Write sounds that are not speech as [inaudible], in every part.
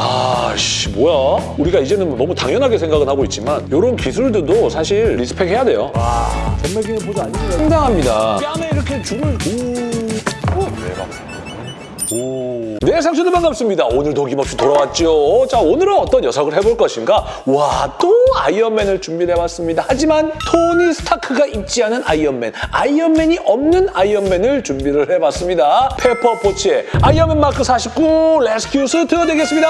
아씨 뭐야? 우리가 이제는 너무 당연하게 생각은 하고 있지만 이런 기술들도 사실 리스펙해야 돼요. 와 젠말기는 보자 아니면 상당합니다. 뺨에 이렇게 줌을 오. 오. 대박. 오. 네, 상추들 반갑습니다. 오늘도 어김없이 돌아왔죠. 자, 오늘은 어떤 녀석을 해볼 것인가? 와, 또 아이언맨을 준비해봤습니다. 하지만 토니 스타크가 있지 않은 아이언맨, 아이언맨이 없는 아이언맨을 준비를 해봤습니다. 페퍼포츠의 아이언맨 마크 49 레스큐 스트 되겠습니다.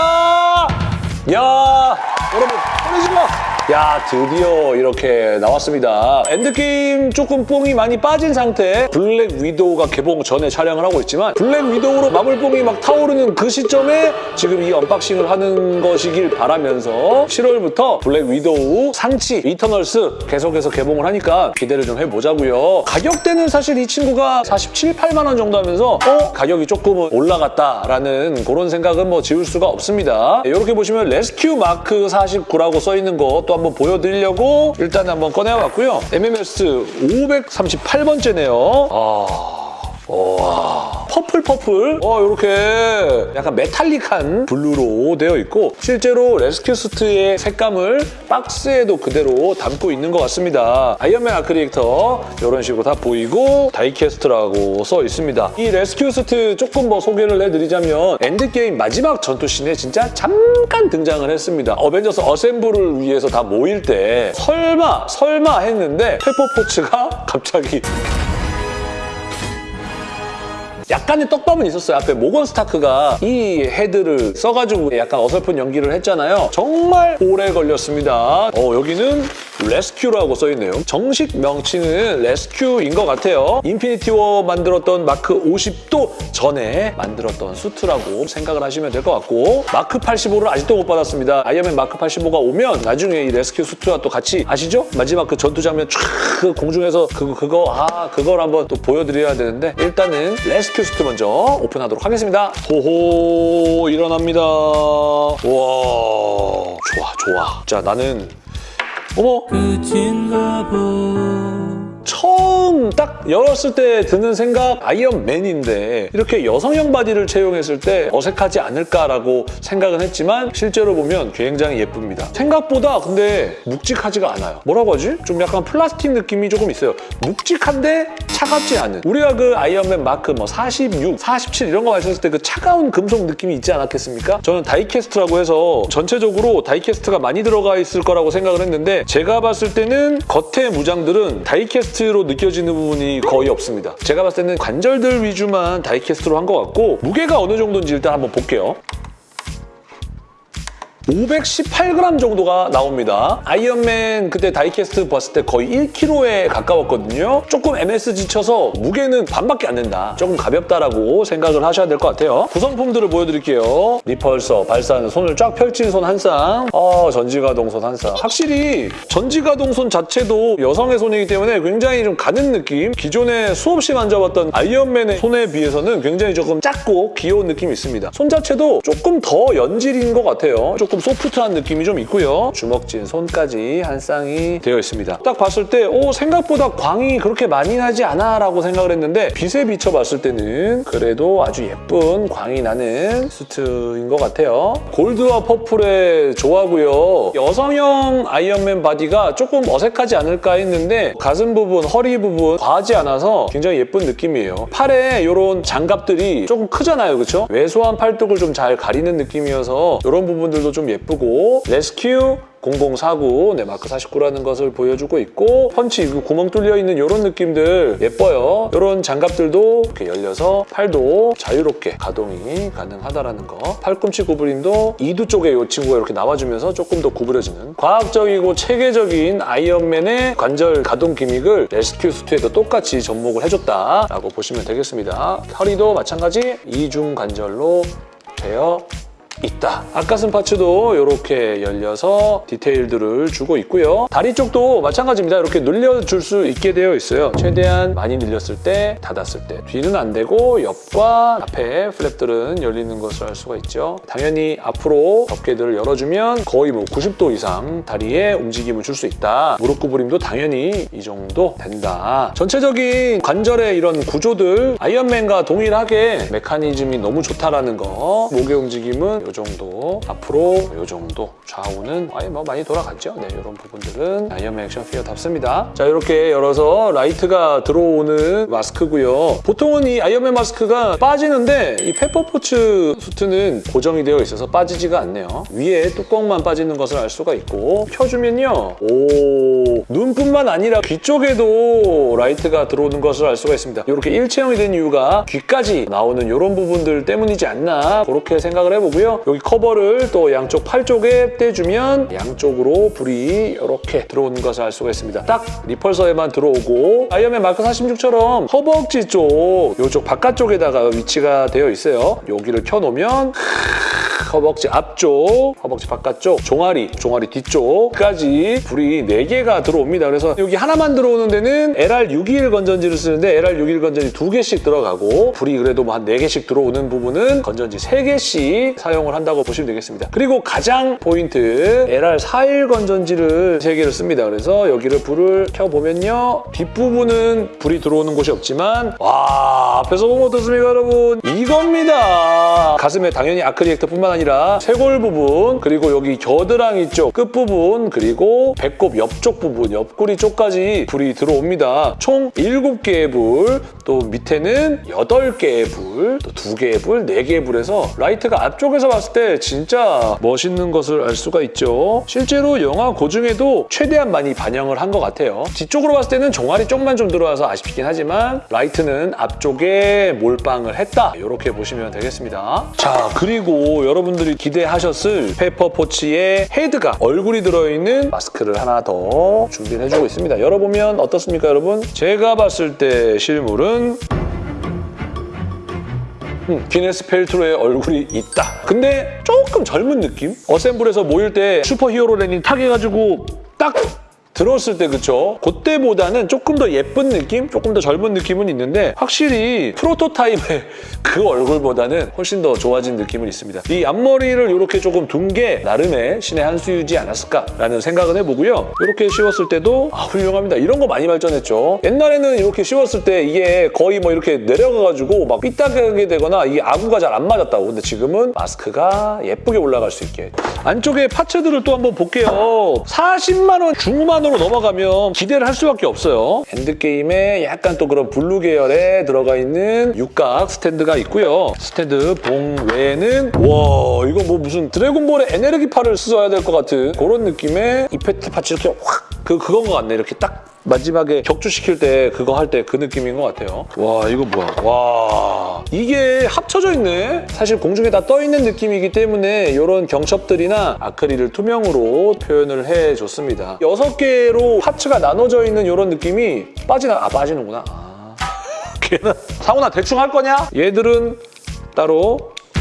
야, 여러분, 보내시고 야 드디어 이렇게 나왔습니다. 엔드게임 조금 뽕이 많이 빠진 상태 블랙 위도우가 개봉 전에 촬영을 하고 있지만 블랙 위도우로 마블뽕이 막 타오르는 그 시점에 지금 이 unboxing을 하는 것이길 바라면서 7월부터 블랙 위도우 샹치 이터널스 계속해서 개봉을 하니까 기대를 좀 해보자고요. 가격대는 사실 이 친구가 47, 8만 원 정도 하면서 어? 가격이 조금 올라갔다라는 그런 생각은 뭐 지울 수가 없습니다. 이렇게 보시면 레스큐 마크 49라고 써있는 거 또 한번 보여드리려고 일단 한번 꺼내왔고요. MMS 538번째네요. 아... 와 purple purple 어 이렇게 약간 metallic한 블루로 되어 있고 실제로 레스큐 수트의 색감을 박스에도 그대로 담고 있는 것 같습니다. 아이언맨 아크 리액터 이런 식으로 다 보이고 die-cast라고 써 있습니다. 이 레스큐 수트 조금 뭐 소개를 해드리자면 엔드게임 마지막 전투씬에 진짜 잠깐 등장을 했습니다. 어벤져스 assemble을 위해서 다 모일 때 설마 설마 했는데 페퍼포츠가 [laughs] 갑자기 약간의 떡밥은 있었어요. 앞에 모건 스타크가 이 헤드를 써가지고 약간 어설픈 연기를 했잖아요. 정말 오래 걸렸습니다. 어, 여기는 레스큐라고 써있네요. 정식 명칭은 레스큐인 것 같아요. 인피니티 워 만들었던 마크 50도 전에 만들었던 수트라고 생각을 하시면 될 것 같고 마크 85를 아직도 못 받았습니다. 아이언맨 마크 85가 오면 나중에 이 레스큐 수트와 또 같이 아시죠? 마지막 그 전투 장면 촥 공중에서 그거 그거 아 그걸 한번 또 보여드려야 되는데 일단은 레스큐 수트 먼저 오픈하도록 하겠습니다. 호호 일어납니다. 와 좋아 좋아. 자 나는 어머. 끝인가 보 처음 딱 열었을 때 드는 생각 아이언맨인데 이렇게 여성형 바디를 채용했을 때 어색하지 않을까라고 생각은 했지만 실제로 보면 굉장히 예쁩니다. 생각보다 근데 묵직하지가 않아요. 뭐라고 하지? 좀 약간 플라스틱 느낌이 조금 있어요. 묵직한데 차갑지 않은 우리가 그 아이언맨 마크 뭐 46, 47 이런 거 만졌을 때 그 차가운 금속 느낌이 있지 않았겠습니까? 저는 die-cast라고 해서 전체적으로 die-cast가 많이 들어가 있을 거라고 생각을 했는데 제가 봤을 때는 겉에 무장들은 die-cast로 느껴지는 부분이 거의 없습니다. 제가 봤을 때는 관절들 위주만 die-cast로 한 것 같고 무게가 어느 정도인지 일단 한번 볼게요. 518g 정도가 나옵니다. 아이언맨 그때 die-cast 봤을 때 거의 1kg에 가까웠거든요. 조금 MSG 쳐서 무게는 반밖에 안 된다. 조금 가볍다라고 생각을 하셔야 될 것 같아요. 구성품들을 보여드릴게요. repulsor, 발사하는 손을 쫙 펼친 손 한 쌍, 어, 전지가동 손 한 쌍. 확실히 전지가동 손 자체도 여성의 손이기 때문에 굉장히 좀 가는 느낌? 기존에 수없이 만져봤던 아이언맨의 손에 비해서는 굉장히 조금 작고 귀여운 느낌이 있습니다. 손 자체도 조금 더 연질인 것 같아요. 조금 소프트한 느낌이 좀 있고요. 주먹진 손까지 한 쌍이 되어 있습니다. 딱 봤을 때 오, 생각보다 광이 그렇게 많이 나지 않아 라고 생각을 했는데 빛에 비춰봤을 때는 그래도 아주 예쁜 광이 나는 수트인 것 같아요. 골드와 퍼플의 조화고요. 여성형 아이언맨 바디가 조금 어색하지 않을까 했는데 가슴 부분, 허리 부분 과하지 않아서 굉장히 예쁜 느낌이에요. 팔에 이런 장갑들이 조금 크잖아요. 그렇죠? 왜소한 팔뚝을 좀 잘 가리는 느낌이어서 이런 부분들도 좀 예쁘고 레스큐 0049, 네, 마크 49라는 것을 보여주고 있고 펀치 그 구멍 뚫려 있는 이런 느낌들 예뻐요. 이런 장갑들도 이렇게 열려서 팔도 자유롭게 가동이 가능하다라는 거. 팔꿈치 구부림도 이두 쪽에 이 친구가 이렇게 나와주면서 조금 더 구부려지는 과학적이고 체계적인 아이언맨의 관절 가동 gimmick을 레스큐 수트에도 똑같이 접목을 해줬다라고 보시면 되겠습니다. 허리도 마찬가지 이중 관절로 되어 있다. 앞가슴 parts도 이렇게 열려서 디테일들을 주고 있고요. 다리 쪽도 마찬가지입니다. 이렇게 늘려줄 수 있게 되어 있어요. 최대한 많이 늘렸을 때, 닫았을 때. 뒤는 안 되고 옆과 앞에 flap들은 열리는 것을 알 수가 있죠. 당연히 앞으로 덮개들을 열어주면 거의 뭐 90도 이상 다리에 움직임을 줄 수 있다. 무릎 구부림도 당연히 이 정도 된다. 전체적인 관절의 이런 구조들 아이언맨과 동일하게 메커니즘이 너무 좋다라는 거. 목의 움직임은 이 정도 앞으로 이 정도 좌우는 아예 뭐 많이 돌아갔죠. 네, 이런 부분들은 아이언맨 action figure답습니다. 자 이렇게 열어서 라이트가 들어오는 마스크고요. 보통은 이 아이언맨 마스크가 빠지는데 이 페퍼포츠 수트는 고정이 되어 있어서 빠지지가 않네요. 위에 뚜껑만 빠지는 것을 알 수가 있고 펴주면요. 오 눈뿐만 아니라 귀 쪽에도 라이트가 들어오는 것을 알 수가 있습니다. 이렇게 일체형이 된 이유가 귀까지 나오는 이런 부분들 때문이지 않나 그렇게 생각을 해보 여기 커버를 또 양쪽 팔 쪽에 떼주면 양쪽으로 불이 이렇게 들어오는 것을 알 수가 있습니다. 딱 repulsor에만 들어오고 아이언맨 마크 46처럼 허벅지 쪽 이쪽 바깥쪽에다가 위치가 되어 있어요. 여기를 켜놓으면 허벅지 앞쪽, 허벅지 바깥쪽, 종아리, 종아리 뒤쪽까지 불이 4개가 들어옵니다. 그래서 여기 하나만 들어오는 데는 LR61 건전지를 쓰는데 LR61 건전지 2개씩 들어가고 불이 그래도 뭐 한 4개씩 들어오는 부분은 건전지 3개씩 사용을 한다고 보시면 되겠습니다. 그리고 가장 포인트 LR41 건전지를 3개를 씁니다. 그래서 여기를 불을 켜보면요. 뒷부분은 불이 들어오는 곳이 없지만 와 앞에서 보면 어떻습니까 여러분? 이겁니다. 가슴에 당연히 arc reactor뿐만 아니라 쇄골 부분 그리고 여기 겨드랑이 쪽 끝부분 그리고 배꼽 옆쪽 부분 옆구리 쪽까지 불이 들어옵니다. 총 7개의 불, 또 밑에는 8개의 불, 또 2개의 불, 4개의 불에서 라이트가 앞쪽에서 봤을 때 진짜 멋있는 것을 알 수가 있죠. 실제로 영화 고증에도 최대한 많이 반영을 한 것 같아요. 뒤쪽으로 봤을 때는 종아리 쪽만 좀 들어와서 아쉽긴 하지만 라이트는 앞쪽에 몰빵을 했다. 이렇게 보시면 되겠습니다. 자, 그리고 여러분 들이 기대하셨을 페퍼포츠의 헤드가 얼굴이 들어있는 마스크를 하나 더 준비를 해주고 있습니다. 열어보면 어떻습니까, 여러분? 제가 봤을 때 실물은 음, 기네스 펠트로의 얼굴이 있다. 근데 조금 젊은 느낌? 어셈블에서 모일 때 슈퍼 히어로랜이 타게가지고 딱 들었을 때 그쵸? 그때보다는 조금 더 예쁜 느낌? 조금 더 젊은 느낌은 있는데 확실히 프로토타입의 [laughs] 그 얼굴보다는 훨씬 더 좋아진 느낌은 있습니다. 이 앞머리를 이렇게 조금 둔 게 나름의 신의 한 수이지 않았을까라는 생각은 해보고요. 이렇게 씌웠을 때도 아, 훌륭합니다. 이런 거 많이 발전했죠. 옛날에는 이렇게 씌웠을 때 이게 거의 뭐 이렇게 내려가가지고 막 삐딱하게 되거나 이게 아구가 잘 안 맞았다고. 근데 지금은 마스크가 예쁘게 올라갈 수 있게. 안쪽에 parts들을 또 한번 볼게요. 40만 원 중후반 으로 넘어가면 기대를 할 수밖에 없어요. 엔드게임에 약간 또 그런 블루 계열에 들어가 있는 육각 스탠드가 있고요. 스탠드 봉 외에는 와 이거 뭐 무슨 드래곤볼의 에너지파를 써야 될 것 같은 그런 느낌의 effect parts 이렇게 확 그 그건 것 같네. 이렇게 딱 마지막에 격추시킬 때 그거 할 때 그 느낌인 것 같아요. 와 이거 뭐야? 와 이게 합쳐져 있네. 사실 공중에 다 떠 있는 느낌이기 때문에 이런 경첩들이나 아크릴을 투명으로 표현을 해줬습니다. 여섯 개로 parts가 나눠져 있는 이런 느낌이 빠지나 아 빠지는구나. 아. [laughs] 걔는 상훈아 대충 할 거냐? 얘들은 따로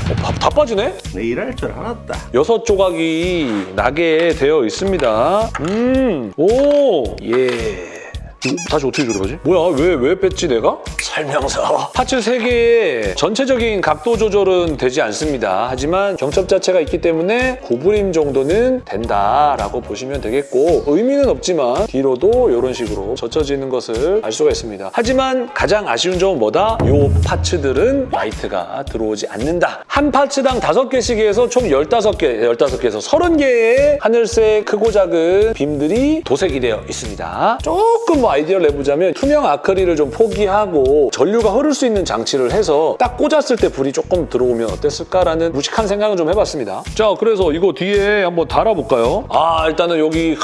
어, 다, 다 빠지네? 내 이럴 줄 알았다. 여섯 조각이 나게 되어 있습니다. 음, 오, 예. 이거 다시 어떻게 조립하지? 뭐야, 왜, 왜 뺐지, 내가? 설명서. parts 3개의 전체적인 각도 조절은 되지 않습니다. 하지만 경첩 자체가 있기 때문에 구부림 정도는 된다라고 보시면 되겠고 의미는 없지만 뒤로도 이런 식으로 젖혀지는 것을 알 수가 있습니다. 하지만 가장 아쉬운 점은 뭐다? 이 parts들은 라이트가 들어오지 않는다. 한 parts당 5개씩 해서 총 15개, 15개에서 30개의 하늘색 크고 작은 빔들이 도색이 되어 있습니다. 조금 뭐 아이디어를 내보자면 투명 아크릴을 좀 포기하고 전류가 흐를 수 있는 장치를 해서 딱 꽂았을 때 불이 조금 들어오면 어땠을까라는 무식한 생각을 좀 해봤습니다. 자, 그래서 이거 뒤에 한번 달아볼까요? 아, 일단은 여기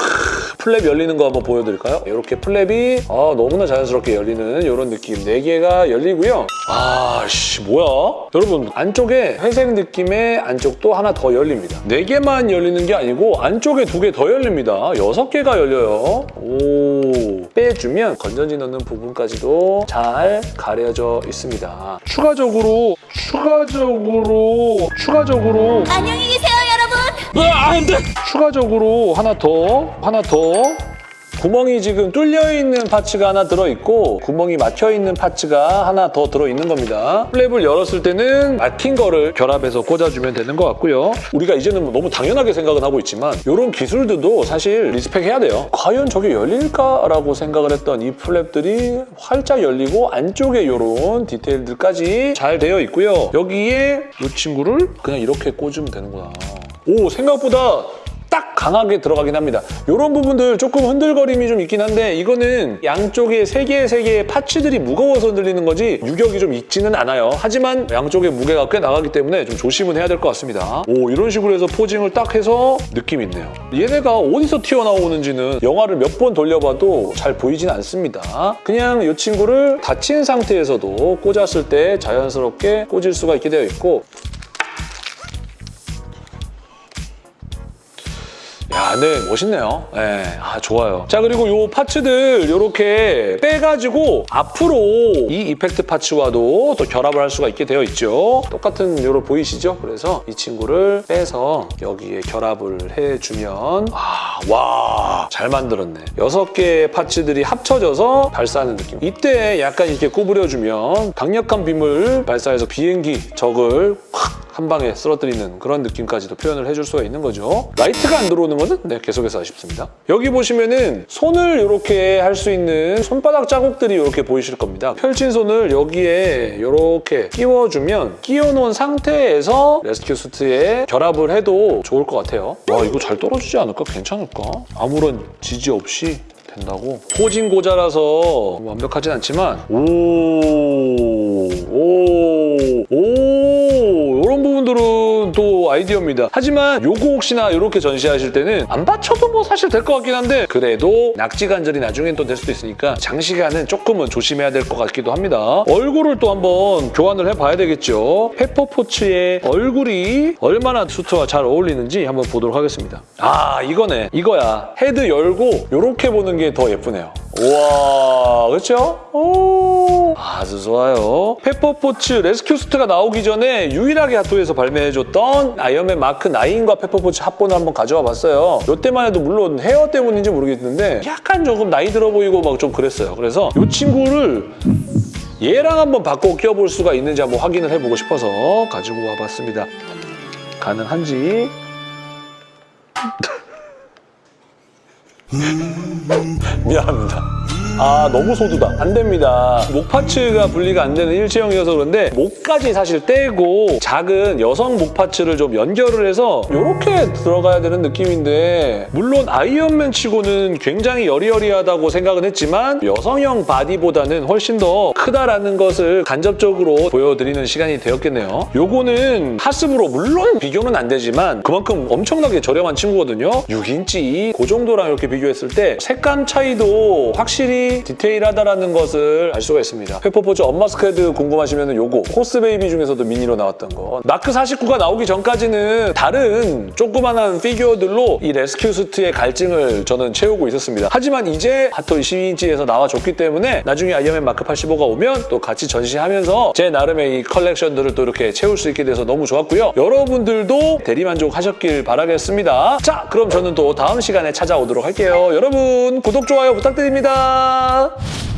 플랩 열리는 거 한번 보여드릴까요? 이렇게 플랩이 아, 너무나 자연스럽게 열리는 이런 느낌. 4개가 열리고요. 아, 씨, 뭐야? 여러분, 안쪽에 회색 느낌의 안쪽도 하나 더 열립니다. 4개만 열리는 게 아니고 안쪽에 2개 더 열립니다. 6개가 열려요. 오, 빼 주면 건전지 넣는 부분까지도 잘 가려져 있습니다. 추가적으로, 추가적으로, 추가적으로 안녕히 계세요, 여러분. 아, 안 돼! 추가적으로 하나 더, 하나 더 구멍이 지금 뚫려 있는 parts가 하나 들어있고 구멍이 막혀 있는 parts가 하나 더 들어있는 겁니다. 플랩을 열었을 때는 막힌 거를 결합해서 꽂아주면 되는 것 같고요. 우리가 이제는 너무 당연하게 생각은 하고 있지만 이런 기술들도 사실 respect해야 돼요. 과연 저게 열릴까 라고 생각을 했던 이 플랩들이 활짝 열리고 안쪽에 이런 디테일들까지 잘 되어 있고요. 여기에 이 친구를 그냥 이렇게 꽂으면 되는구나. 오 생각보다 딱 강하게 들어가긴 합니다. 이런 부분들 조금 흔들거림이 좀 있긴 한데 이거는 양쪽에 세 개의 세 개의 파츠들이 무거워서 흔들리는 거지 유격이 좀 있지는 않아요. 하지만 양쪽에 무게가 꽤 나가기 때문에 좀 조심은 해야 될 것 같습니다. 오 이런 식으로 해서 포징을 딱 해서 느낌 있네요. 얘네가 어디서 튀어나오는지는 영화를 몇 번 돌려봐도 잘 보이진 않습니다. 그냥 이 친구를 닫힌 상태에서도 꽂았을 때 자연스럽게 꽂을 수가 있게 되어 있고 야, 네, 멋있네요. 네, 아, 좋아요. 자, 그리고 요 parts들 이렇게 빼가지고 앞으로 이 effect parts와도 또 결합을 할 수가 있게 되어 있죠. 똑같은 요로 보이시죠? 그래서 이 친구를 빼서 여기에 결합을 해주면 아, 와, 잘 만들었네. 여섯 개의 parts들이 합쳐져서 발사하는 느낌. 이때 약간 이렇게 구부려주면 강력한 빔을 발사해서 비행기 적을 확 한 방에 쓰러뜨리는 그런 느낌까지도 표현을 해줄 수가 있는 거죠. 라이트가 안 들어오는 거는 네, 계속해서 아쉽습니다. 여기 보시면은 손을 이렇게 할 수 있는 손바닥 자국들이 이렇게 보이실 겁니다. 펼친 손을 여기에 이렇게 끼워주면 끼워놓은 상태에서 레스큐 수트에 결합을 해도 좋을 것 같아요. 와 이거 잘 떨어지지 않을까? 괜찮을까? 아무런 지지 없이 된다고? 포진 고자라서 완벽하진 않지만 오, 오, 오또 아이디어입니다. 하지만 요거 혹시나 이렇게 전시하실 때는 안 받쳐도 뭐 사실 될 것 같긴 한데 그래도 낙지 관절이 나중엔 또 될 수도 있으니까 장시간은 조금은 조심해야 될 것 같기도 합니다. 얼굴을 또 한번 교환을 해봐야 되겠죠. 페퍼포츠의 얼굴이 얼마나 수트와 잘 어울리는지 한번 보도록 하겠습니다. 아 이거네. 이거야. 헤드 열고 이렇게 보는 게 더 예쁘네요. 우와 그렇죠? 오, 아주 좋아요. 페퍼포츠 레스큐 수트가 나오기 전에 유일하게 핫토이에서 발매해줬던 아이언맨 마크 9과 페퍼포츠 합본을 한번 가져와 봤어요. 이때만 해도 물론 헤어 때문인지 모르겠는데 약간 조금 나이 들어 보이고 막 좀 그랬어요. 그래서 이 친구를 얘랑 한번 바꿔 껴볼 수가 있는지 한번 확인을 해보고 싶어서 가지고 와봤습니다. 가능한지 [laughs] 미안합니다. 아 너무 소두다. 안 됩니다. 목 parts가 분리가 안 되는 일체형이어서 그런데 목까지 사실 떼고 작은 여성 목 parts를 좀 연결을 해서 이렇게 들어가야 되는 느낌인데 물론 아이언맨 치고는 굉장히 여리여리하다고 생각은 했지만 여성형 바디보다는 훨씬 더 크다라는 것을 간접적으로 보여드리는 시간이 되었겠네요. 요거는 하스브로 물론 비교는 안 되지만 그만큼 엄청나게 저렴한 친구거든요. 6인치 그 정도랑 이렇게 비교했을 때 색감 차이도 확실히 디테일하다라는 것을 알 수가 있습니다. 페퍼포츠 unmask head 궁금하시면 요거 코스베이비 중에서도 미니로 나왔던 거 마크 49가 나오기 전까지는 다른 조그만한 피규어들로 이 레스큐 수트의 갈증을 저는 채우고 있었습니다. 하지만 이제 핫토이 12인치에서 나와줬기 때문에 나중에 아이언맨 마크 85가 오면 또 같이 전시하면서 제 나름의 이 컬렉션들을 또 이렇게 채울 수 있게 돼서 너무 좋았고요. 여러분들도 대리만족 하셨길 바라겠습니다. 자, 그럼 저는 또 다음 시간에 찾아오도록 할게요. 여러분 구독, 좋아요 부탁드립니다. Oh.